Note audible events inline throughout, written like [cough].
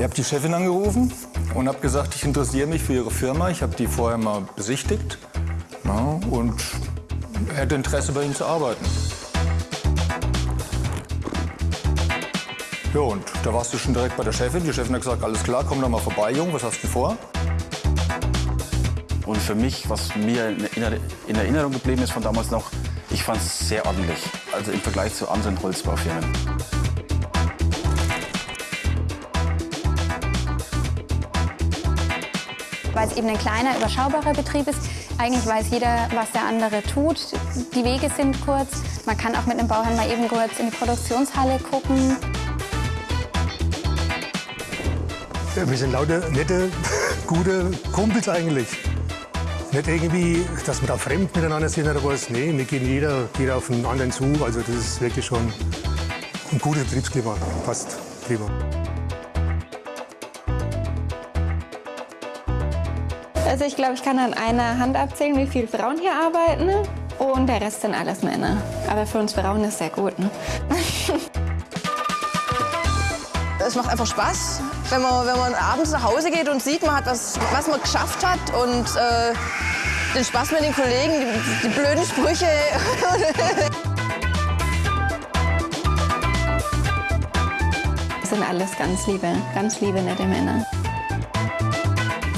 Ich habe die Chefin angerufen und habe gesagt, ich interessiere mich für ihre Firma. Ich habe die vorher mal besichtigt ja, und hätte Interesse, bei ihnen zu arbeiten. Ja, und da warst du schon direkt bei der Chefin. Die Chefin hat gesagt, alles klar, komm doch mal vorbei, Jung, was hast du vor? Und für mich, was mir in Erinnerung geblieben ist von damals noch, ich fand es sehr ordentlich. Also im Vergleich zu anderen Holzbaufirmen. Weil es eben ein kleiner, überschaubarer Betrieb ist. Eigentlich weiß jeder, was der andere tut. Die Wege sind kurz. Man kann auch mit einem Bauherrn mal eben kurz in die Produktionshalle gucken. Wir sind lauter nette, [laughs] gute Kumpels eigentlich. Nicht irgendwie, dass wir da fremd miteinander sind oder was. Nee, wir gehen jeder, jeder auf den anderen zu. Also das ist wirklich schon ein gutes Betriebsklima. Passt prima. Also ich glaube, ich kann an einer Hand abzählen, wie viele Frauen hier arbeiten. Und der Rest sind alles Männer. Aber für uns Frauen ist es sehr gut. Ne? [laughs] Es macht einfach Spaß, wenn man, wenn man abends nach Hause geht und sieht, man hat was, was man geschafft hat und äh, den Spaß mit den Kollegen, die, die blöden Sprüche. [laughs] Das sind alles ganz liebe, ganz liebe, nette Männer.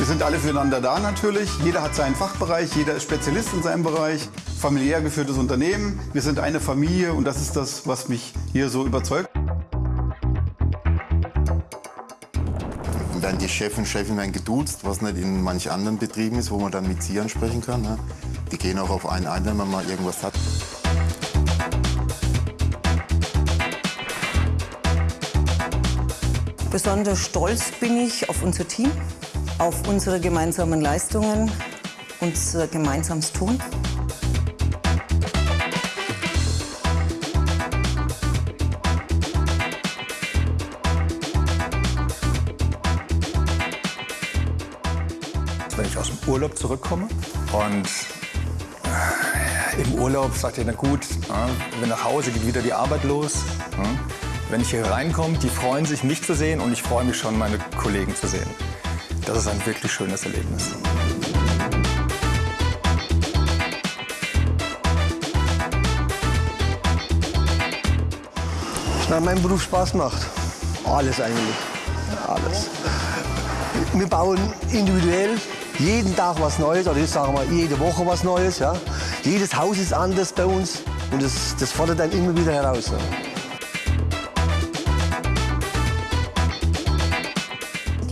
Wir sind alle füreinander da natürlich. Jeder hat seinen Fachbereich, jeder ist Spezialist in seinem Bereich. Familiär geführtes Unternehmen. Wir sind eine Familie und das ist das, was mich hier so überzeugt. werden die Chef und Chefin werden geduzt, was nicht in manch anderen Betrieben ist, wo man dann mit Sie ansprechen kann. Ne? Die gehen auch auf einen ein, wenn man mal irgendwas hat. Besonders stolz bin ich auf unser Team, auf unsere gemeinsamen Leistungen, unser gemeinsames Tun. wenn ich aus dem Urlaub zurückkomme. Und äh, im Urlaub sagt ihr, na gut, äh, wenn nach Hause geht wieder die Arbeit los. Äh, wenn ich hier reinkomme, die freuen sich, mich zu sehen und ich freue mich schon, meine Kollegen zu sehen. Das ist ein wirklich schönes Erlebnis. Na, mein Beruf Spaß macht. Alles eigentlich. Alles. Wir bauen individuell jeden Tag was Neues, oder jetzt sagen wir jede Woche was Neues. Ja. Jedes Haus ist anders bei uns und das, das fordert dann immer wieder heraus. Ja.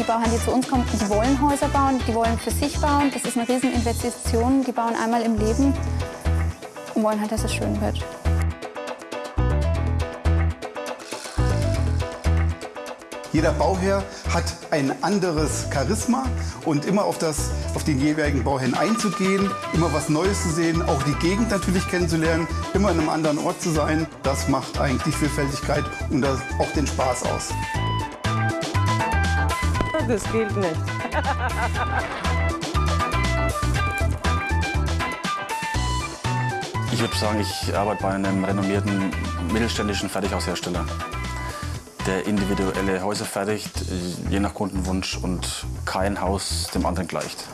Die Bauherren, die zu uns kommen, die wollen Häuser bauen, die wollen für sich bauen. Das ist eine Rieseninvestition. Die bauen einmal im Leben und wollen halt, dass es schön wird. Jeder Bauherr hat ein anderes Charisma und immer auf, das, auf den jeweiligen Bauherrn einzugehen, immer was Neues zu sehen, auch die Gegend natürlich kennenzulernen, immer in einem anderen Ort zu sein, das macht eigentlich Vielfältigkeit und das auch den Spaß aus. Das gilt nicht. Ich würde sagen, ich arbeite bei einem renommierten mittelständischen Fertighaushersteller der individuelle Häuser fertigt, je nach Kundenwunsch und kein Haus dem anderen gleicht.